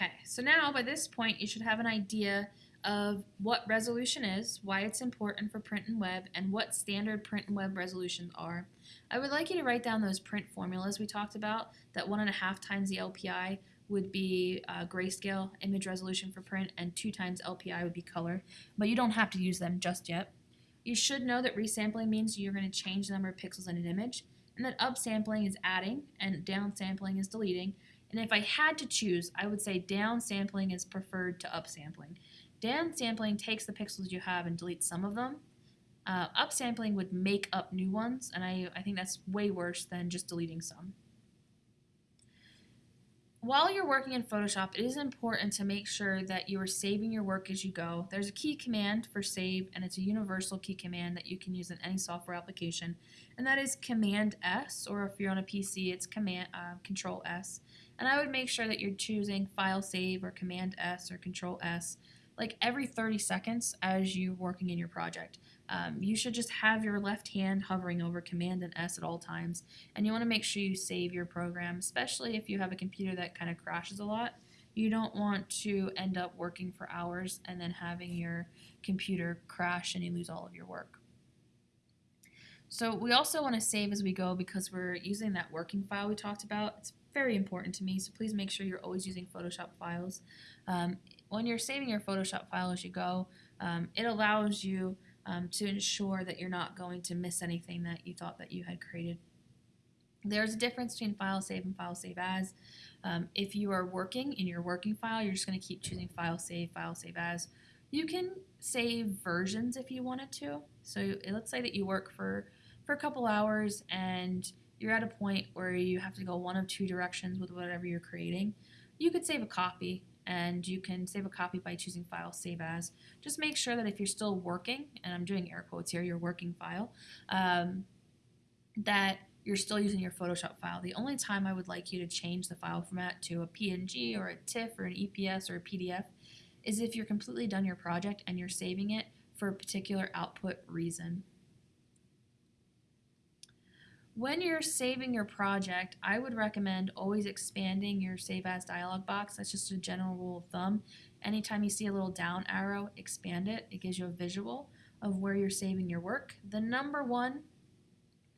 Okay, so now by this point you should have an idea of what resolution is, why it's important for print and web, and what standard print and web resolutions are. I would like you to write down those print formulas we talked about, that one and a half times the LPI would be uh, grayscale image resolution for print, and two times LPI would be color, but you don't have to use them just yet. You should know that resampling means you're going to change the number of pixels in an image, and that upsampling is adding, and downsampling is deleting, and if I had to choose, I would say downsampling is preferred to upsampling. Downsampling takes the pixels you have and deletes some of them. Uh, upsampling would make up new ones, and I, I think that's way worse than just deleting some. While you're working in Photoshop, it is important to make sure that you are saving your work as you go. There's a key command for save, and it's a universal key command that you can use in any software application, and that is Command S, or if you're on a PC, it's Command uh, Control S. And I would make sure that you're choosing File Save or Command S or Control S like every 30 seconds as you're working in your project. Um, you should just have your left hand hovering over Command and S at all times, and you want to make sure you save your program, especially if you have a computer that kind of crashes a lot. You don't want to end up working for hours and then having your computer crash and you lose all of your work. So we also want to save as we go because we're using that working file we talked about. It's very important to me, so please make sure you're always using Photoshop files. Um, when you're saving your Photoshop file as you go, um, it allows you um, to ensure that you're not going to miss anything that you thought that you had created. There's a difference between file save and file save as. Um, if you are working in your working file, you're just going to keep choosing file save, file save as. You can save versions if you wanted to. So let's say that you work for, for a couple hours and you're at a point where you have to go one of two directions with whatever you're creating. You could save a copy and you can save a copy by choosing File Save As. Just make sure that if you're still working, and I'm doing air quotes here, your working file, um, that you're still using your Photoshop file. The only time I would like you to change the file format to a PNG or a TIFF or an EPS or a PDF is if you're completely done your project and you're saving it for a particular output reason. When you're saving your project, I would recommend always expanding your Save As dialog box. That's just a general rule of thumb. Anytime you see a little down arrow, expand it. It gives you a visual of where you're saving your work. The number one,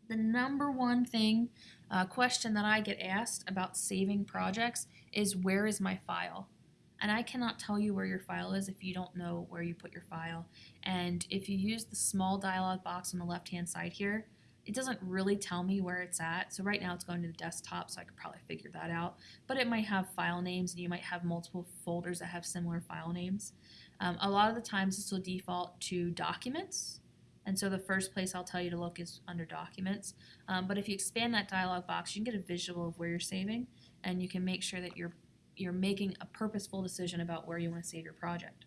the number one thing, uh, question that I get asked about saving projects is where is my file? And I cannot tell you where your file is if you don't know where you put your file. And if you use the small dialog box on the left hand side here, it doesn't really tell me where it's at. So right now it's going to the desktop, so I could probably figure that out. But it might have file names, and you might have multiple folders that have similar file names. Um, a lot of the times this will default to documents, and so the first place I'll tell you to look is under documents. Um, but if you expand that dialog box, you can get a visual of where you're saving, and you can make sure that you're you're making a purposeful decision about where you want to save your project.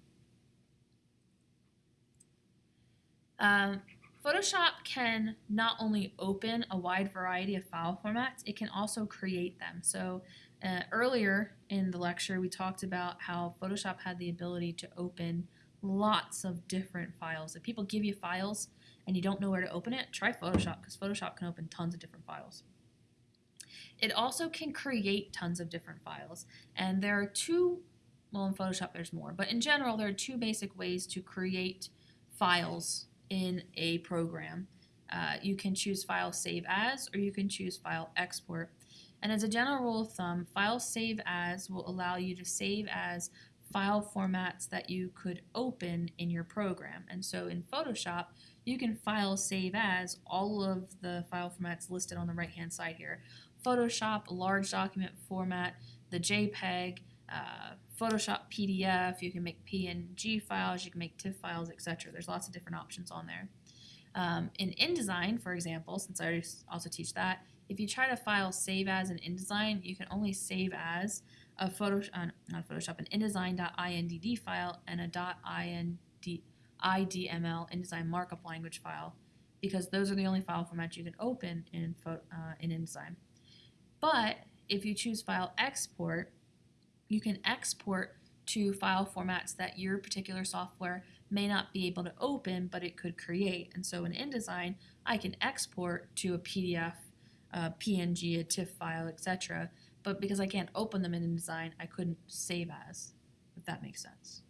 Um, Photoshop can not only open a wide variety of file formats, it can also create them. So uh, earlier in the lecture, we talked about how Photoshop had the ability to open lots of different files. If people give you files and you don't know where to open it, try Photoshop because Photoshop can open tons of different files. It also can create tons of different files. And there are two, well in Photoshop there's more, but in general there are two basic ways to create files in a program. Uh, you can choose file save as or you can choose file export. And as a general rule of thumb, file save as will allow you to save as file formats that you could open in your program. And so in Photoshop, you can file save as all of the file formats listed on the right hand side here. Photoshop, large document format, the JPEG, uh, Photoshop PDF, you can make PNG files, you can make TIFF files, etc. There's lots of different options on there. Um, in InDesign, for example, since I also teach that, if you try to file save as in InDesign, you can only save as a photo, uh, not Photoshop, an InDesign.indd file and a .ind, IDML InDesign markup language file because those are the only file formats you can open in, uh, in InDesign. But if you choose file export, you can export to file formats that your particular software may not be able to open, but it could create. And so in InDesign, I can export to a PDF, a PNG, a TIFF file, etc. but because I can't open them in InDesign, I couldn't save as, if that makes sense.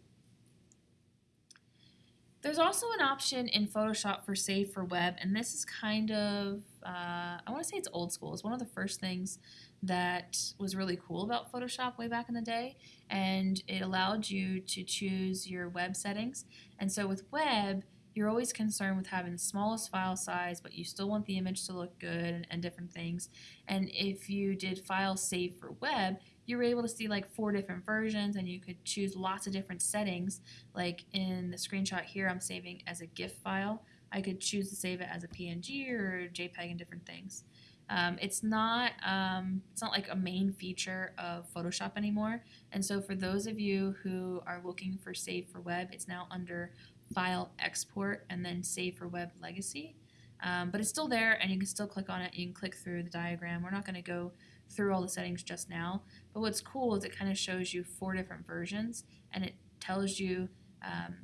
There's also an option in Photoshop for Save for Web, and this is kind of, uh, I want to say it's old school. It's one of the first things that was really cool about Photoshop way back in the day, and it allowed you to choose your web settings. And so with web, you're always concerned with having the smallest file size, but you still want the image to look good and, and different things. And if you did file save for web, you were able to see like four different versions and you could choose lots of different settings. Like in the screenshot here, I'm saving as a GIF file. I could choose to save it as a PNG or JPEG and different things. Um, it's not um, it's not like a main feature of Photoshop anymore. And so for those of you who are looking for Save for Web, it's now under File Export and then Save for Web Legacy. Um, but it's still there and you can still click on it. You can click through the diagram. We're not going to go through all the settings just now. But what's cool is it kind of shows you four different versions and it tells you um,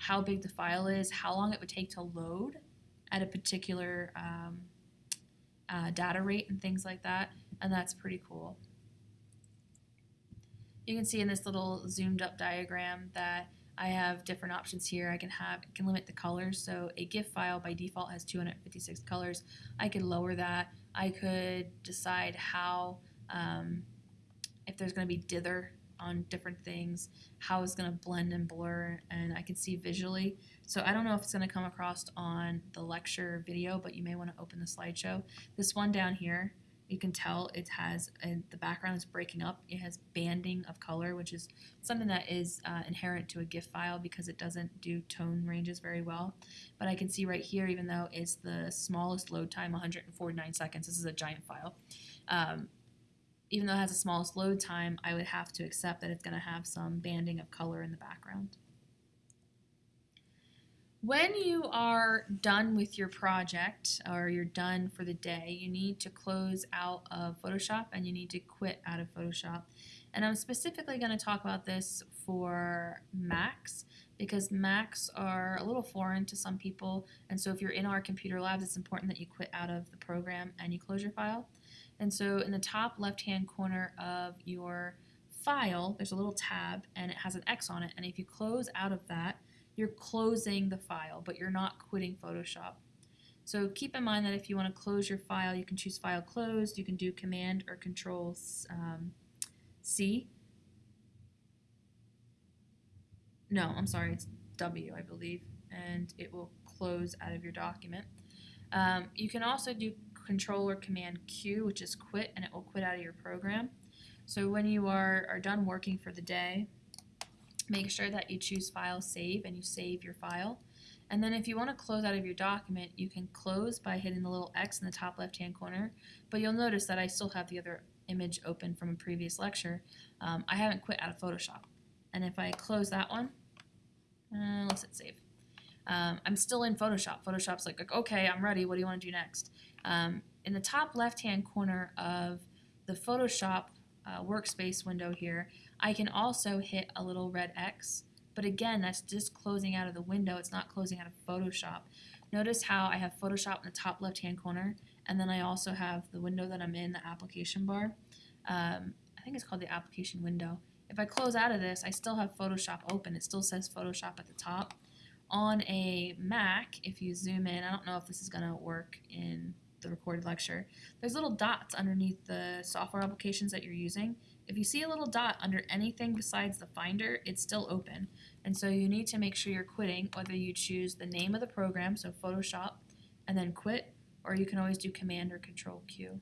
how big the file is, how long it would take to load at a particular um, uh, data rate and things like that, and that's pretty cool. You can see in this little zoomed up diagram that I have different options here. I can have can limit the colors. So a GIF file by default has 256 colors. I could lower that. I could decide how um, if there's going to be dither on different things, how it's going to blend and blur, and I can see visually. So I don't know if it's going to come across on the lecture video, but you may want to open the slideshow. This one down here, you can tell it has, and the background is breaking up. It has banding of color, which is something that is uh, inherent to a GIF file because it doesn't do tone ranges very well. But I can see right here, even though it's the smallest load time, 149 seconds, this is a giant file. Um, even though it has the smallest load time, I would have to accept that it's going to have some banding of color in the background. When you are done with your project or you're done for the day, you need to close out of Photoshop and you need to quit out of Photoshop. And I'm specifically going to talk about this for Macs because Macs are a little foreign to some people. And so if you're in our computer labs, it's important that you quit out of the program and you close your file. And so in the top left-hand corner of your file, there's a little tab and it has an X on it. And if you close out of that, you're closing the file, but you're not quitting Photoshop. So keep in mind that if you want to close your file, you can choose File Closed, you can do Command or Control um, C. No, I'm sorry, it's W, I believe, and it will close out of your document. Um, you can also do Control or Command Q, which is quit, and it will quit out of your program. So when you are, are done working for the day, make sure that you choose File Save and you save your file. And then if you want to close out of your document, you can close by hitting the little X in the top left-hand corner. But you'll notice that I still have the other image open from a previous lecture. Um, I haven't quit out of Photoshop. And if I close that one, uh, let's hit save. Um, I'm still in Photoshop. Photoshop's like, like, okay, I'm ready. What do you want to do next? Um, in the top left-hand corner of the Photoshop uh, workspace window here, I can also hit a little red X. But again, that's just closing out of the window. It's not closing out of Photoshop. Notice how I have Photoshop in the top left-hand corner, and then I also have the window that I'm in, the application bar. Um, I think it's called the application window. If I close out of this, I still have Photoshop open. It still says Photoshop at the top. On a Mac, if you zoom in, I don't know if this is going to work in the recorded lecture, there's little dots underneath the software applications that you're using. If you see a little dot under anything besides the Finder, it's still open. And so you need to make sure you're quitting, whether you choose the name of the program, so Photoshop, and then quit, or you can always do Command or Control Q.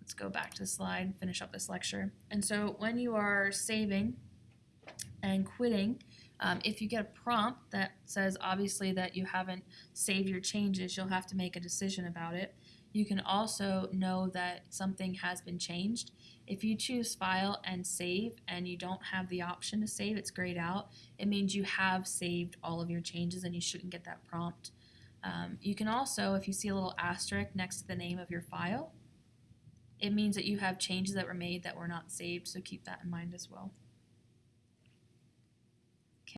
Let's go back to the slide, finish up this lecture. And so when you are saving and quitting, um, if you get a prompt that says obviously that you haven't saved your changes, you'll have to make a decision about it. You can also know that something has been changed. If you choose File and Save and you don't have the option to save, it's grayed out. It means you have saved all of your changes and you shouldn't get that prompt. Um, you can also, if you see a little asterisk next to the name of your file, it means that you have changes that were made that were not saved, so keep that in mind as well.